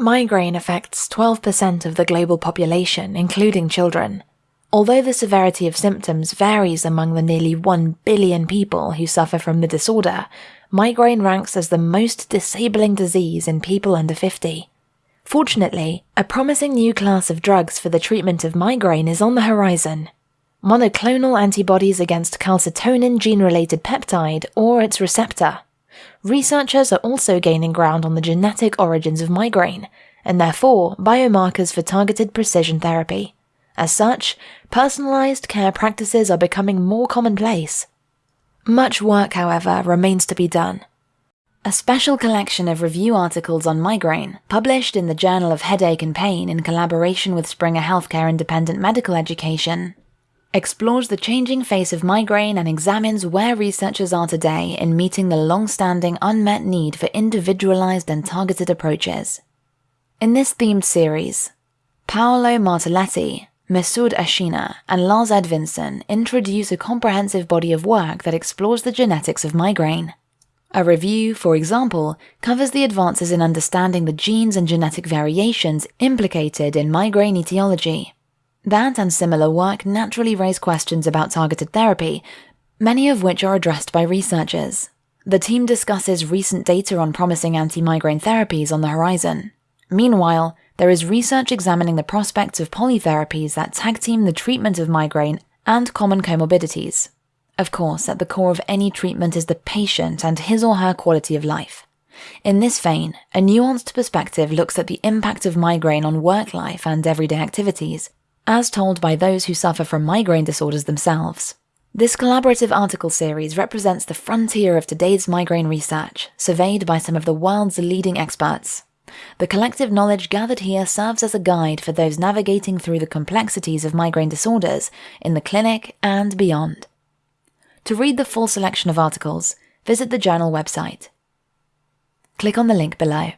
Migraine affects 12% of the global population, including children. Although the severity of symptoms varies among the nearly 1 billion people who suffer from the disorder, migraine ranks as the most disabling disease in people under 50. Fortunately, a promising new class of drugs for the treatment of migraine is on the horizon. Monoclonal antibodies against calcitonin gene related peptide or its receptor. Researchers are also gaining ground on the genetic origins of migraine, and therefore biomarkers for targeted precision therapy. As such, personalized care practices are becoming more commonplace. Much work, however, remains to be done. A special collection of review articles on migraine, published in the Journal of Headache and Pain in collaboration with Springer Healthcare Independent Medical Education, explores the changing face of migraine and examines where researchers are today in meeting the long-standing unmet need for individualized and targeted approaches. In this themed series, Paolo Martelletti, Messoud Ashina and Lars Edvinsson introduce a comprehensive body of work that explores the genetics of migraine. A review, for example, covers the advances in understanding the genes and genetic variations implicated in migraine etiology. That and similar work naturally raise questions about targeted therapy, many of which are addressed by researchers. The team discusses recent data on promising anti-migraine therapies on the horizon. Meanwhile, there is research examining the prospects of polytherapies that tag team the treatment of migraine and common comorbidities. Of course, at the core of any treatment is the patient and his or her quality of life. In this vein, a nuanced perspective looks at the impact of migraine on work life and everyday activities, as told by those who suffer from migraine disorders themselves. This collaborative article series represents the frontier of today's migraine research, surveyed by some of the world's leading experts. The collective knowledge gathered here serves as a guide for those navigating through the complexities of migraine disorders in the clinic and beyond. To read the full selection of articles, visit the journal website. Click on the link below.